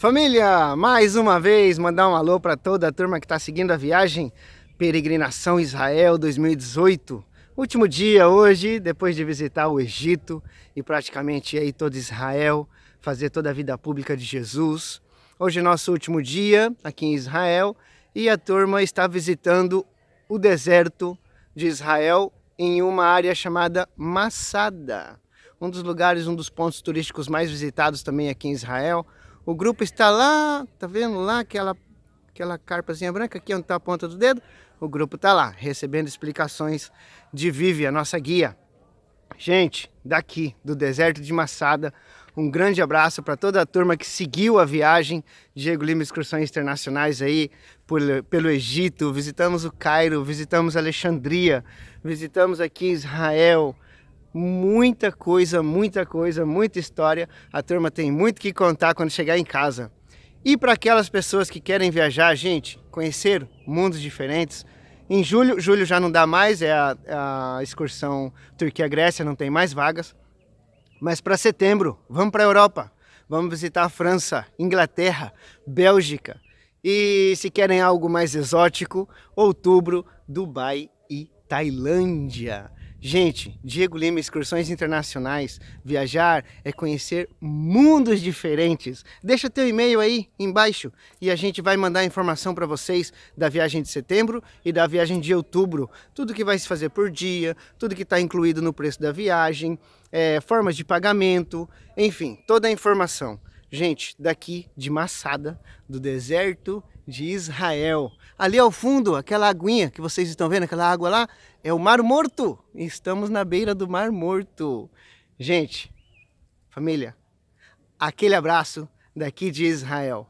Família, mais uma vez mandar um alô para toda a turma que está seguindo a viagem Peregrinação Israel 2018. Último dia hoje, depois de visitar o Egito e praticamente aí todo Israel, fazer toda a vida pública de Jesus. Hoje é nosso último dia aqui em Israel e a turma está visitando o deserto de Israel em uma área chamada Massada. Um dos lugares, um dos pontos turísticos mais visitados também aqui em Israel, o grupo está lá, tá vendo lá aquela, aquela carpazinha branca aqui onde está a ponta do dedo? O grupo está lá, recebendo explicações de Vivi, a nossa guia. Gente, daqui do deserto de Massada, um grande abraço para toda a turma que seguiu a viagem. Diego Lima Excursões Internacionais aí por, pelo Egito, visitamos o Cairo, visitamos Alexandria, visitamos aqui Israel, muita coisa, muita coisa, muita história. A turma tem muito que contar quando chegar em casa. E para aquelas pessoas que querem viajar, gente, conhecer mundos diferentes, em julho, julho já não dá mais, é a, a excursão Turquia-Grécia, não tem mais vagas. Mas para setembro, vamos para a Europa. Vamos visitar a França, Inglaterra, Bélgica. E se querem algo mais exótico, outubro, Dubai e Tailândia. Gente, Diego Lima Excursões Internacionais, viajar é conhecer mundos diferentes. Deixa teu e-mail aí embaixo e a gente vai mandar informação para vocês da viagem de setembro e da viagem de outubro. Tudo que vai se fazer por dia, tudo que está incluído no preço da viagem, é, formas de pagamento, enfim, toda a informação. Gente, daqui de Massada, do deserto de Israel. Ali ao fundo, aquela aguinha que vocês estão vendo, aquela água lá, é o Mar Morto. Estamos na beira do Mar Morto. Gente, família, aquele abraço daqui de Israel.